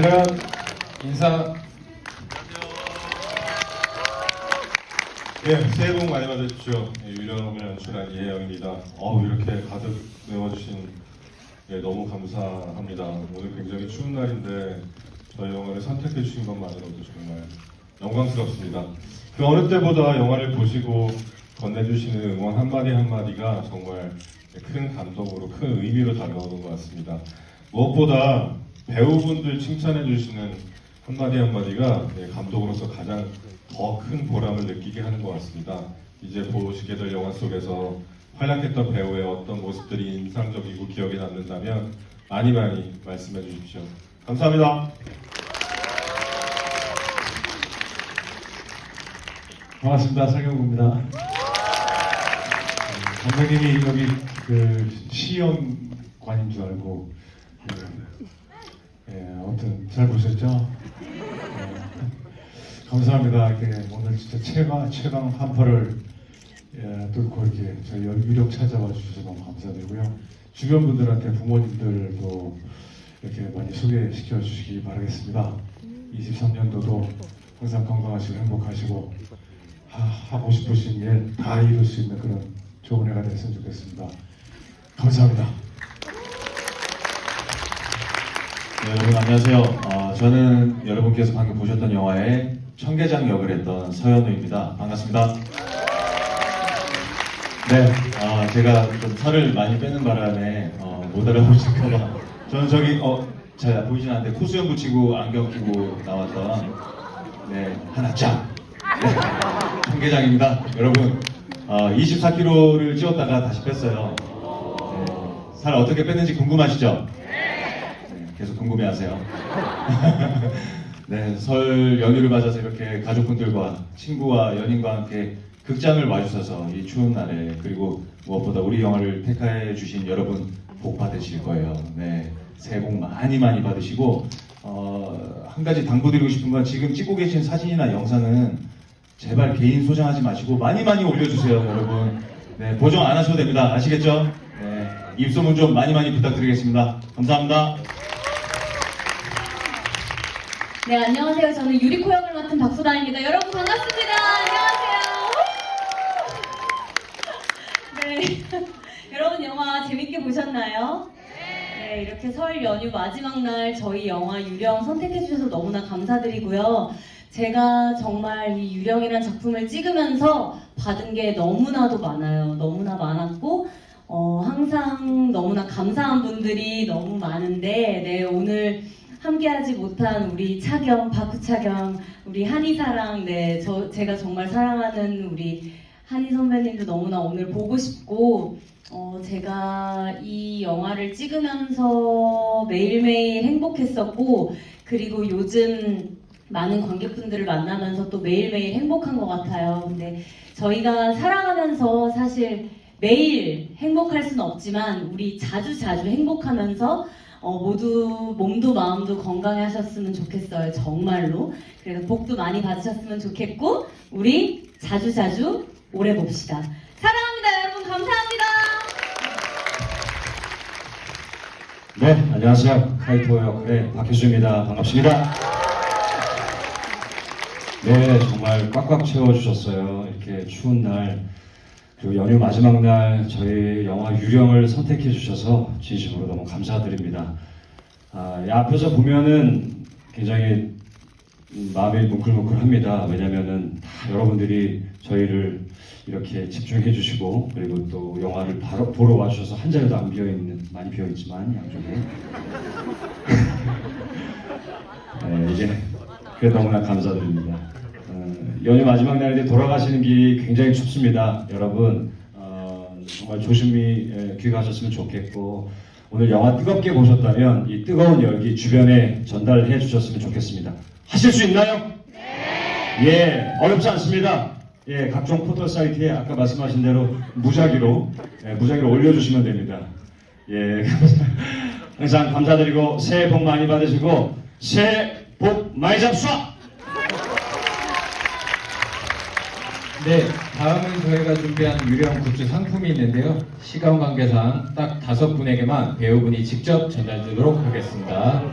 차렷 인사 네, 새해 복 많이 받으십시오. 예, 유령을 연출한 이혜영입니다. 어우, 이렇게 가득 메워주신 예, 너무 감사합니다. 오늘 굉장히 추운 날인데 저희 영화를 선택해 주신 것만으로도 정말 영광스럽습니다. 그 어느 때보다 영화를 보시고 건네주시는 응원 한마디 한마디가 정말 큰 감동으로 큰 의미로 다가오는 것 같습니다. 무엇보다 배우분들 칭찬해 주시는 한마디 한마디가 예, 감독으로서 가장 더 큰 보람을 느끼게 하는 것 같습니다. 이제 보시게 될 영화 속에서 활약했던 배우의 어떤 모습들이 인상적이고 기억에 남는다면 많이 많이 말씀해 주십시오. 감사합니다. 반갑습니다. 설경구입니다. 감독님이 여기 그 시연관인 줄 알고 예, 예, 아무튼 잘 보셨죠? 예, 감사합니다. 이렇게 오늘 진짜 최강 최강 한파를 예, 뚫고 이렇게 저희 유력 찾아와 주셔서 너무 감사드리고요. 주변 분들한테 부모님들도 이렇게 많이 소개시켜 주시기 바라겠습니다. 23년도도 항상 건강하시고 행복하시고 하, 하고 싶으신 일 다 이룰 수 있는 그런 좋은 해가 됐으면 좋겠습니다. 감사합니다. 안녕하세요. 어, 저는 여러분께서 방금 보셨던 영화의 청계장 역을 했던 서현우입니다. 반갑습니다. 네, 아, 제가 좀 살을 많이 빼는 바람에 어, 못 알아보실까봐 저는 저기 어, 잘 보이진 않는데 코수염 붙이고 안경 끼고 나왔던 네 하나 짱 네, 청계장입니다. 여러분 어, 24kg를 찌웠다가 다시 뺐어요. 네, 살 어떻게 뺐는지 궁금하시죠? 네, 계속 궁금해하세요. 네, 설 연휴를 맞아서 이렇게 가족분들과 친구와 연인과 함께 극장을 와주셔서 이 추운 날에 그리고 무엇보다 우리 영화를 택해 주신 여러분 복 받으실 거예요. 네, 새해 복 많이 많이 받으시고 어, 한 가지 당부드리고 싶은 건 지금 찍고 계신 사진이나 영상은 제발 개인 소장하지 마시고 많이 많이 올려주세요, 여러분. 네, 보정 안 하셔도 됩니다. 아시겠죠? 네, 입소문 좀 많이 많이 부탁드리겠습니다. 감사합니다. 네, 안녕하세요. 저는 유리코 역을 맡은 박수다입니다. 여러분 반갑습니다. 안녕하세요. 네. 여러분 영화 재밌게 보셨나요? 네, 이렇게 설 연휴 마지막 날 저희 영화 유령 선택해 주셔서 너무나 감사드리고요. 제가 정말 이 유령이라는 작품을 찍으면서 받은 게 너무나도 많아요. 너무나 많았고 어, 항상 너무나 감사한 분들이 너무 많은데 네, 오늘 함께하지 못한 우리 차경, 박구차경, 우리 한이사랑, 네, 저, 제가 정말 사랑하는 우리 한이 선배님도 너무나 오늘 보고 싶고, 어, 제가 이 영화를 찍으면서 매일매일 행복했었고, 그리고 요즘 많은 관객분들을 만나면서 또 매일매일 행복한 것 같아요. 근데 저희가 살아가면서 사실 매일 행복할 수는 없지만, 우리 자주 자주 행복하면서 어, 모두 몸도 마음도 건강해 하셨으면 좋겠어요. 정말로. 그래서 복도 많이 받으셨으면 좋겠고, 우리 자주자주 오래 봅시다. 사랑합니다, 여러분. 감사합니다. 네, 안녕하세요. 카이토 역의 박효수입니다. 반갑습니다. 네, 정말 꽉꽉 채워주셨어요. 이렇게 추운 날, 그리고 연휴 마지막 날 저희 영화 유령을 선택해 주셔서 진심으로 너무 감사드립니다. 아, 이 앞에서 보면은 굉장히 음, 마음이 뭉클뭉클합니다. 왜냐면은 다 여러분들이 저희를 이렇게 집중해 주시고 그리고 또 영화를 바로 보러 와주셔서 한 자리도 안 비어 있는 많이 비어 있지만 양쪽에 네, 이제 그래 너무나 감사드립니다. 어, 연휴 마지막 날인데 돌아가시는 길이 굉장히 춥습니다. 여러분 어, 정말 조심히 예, 귀가하셨으면 좋겠고 오늘 영화 뜨겁게 보셨다면 이 뜨거운 열기 주변에 전달해 주셨으면 좋겠습니다. 하실 수 있나요? 네. 예, 어렵지 않습니다. 예, 각종 포털 사이트에 아까 말씀하신 대로 무작위로 예, 무작위로 올려주시면 됩니다. 예, 항상 감사드리고 새해 복 많이 받으시고 새해 복 많이 잡수아! 네, 다음은 저희가 준비한 유령 굿즈 상품이 있는데요. 시간 관계상 딱 다섯 분에게만 배우분이 직접 전달드리도록 하겠습니다.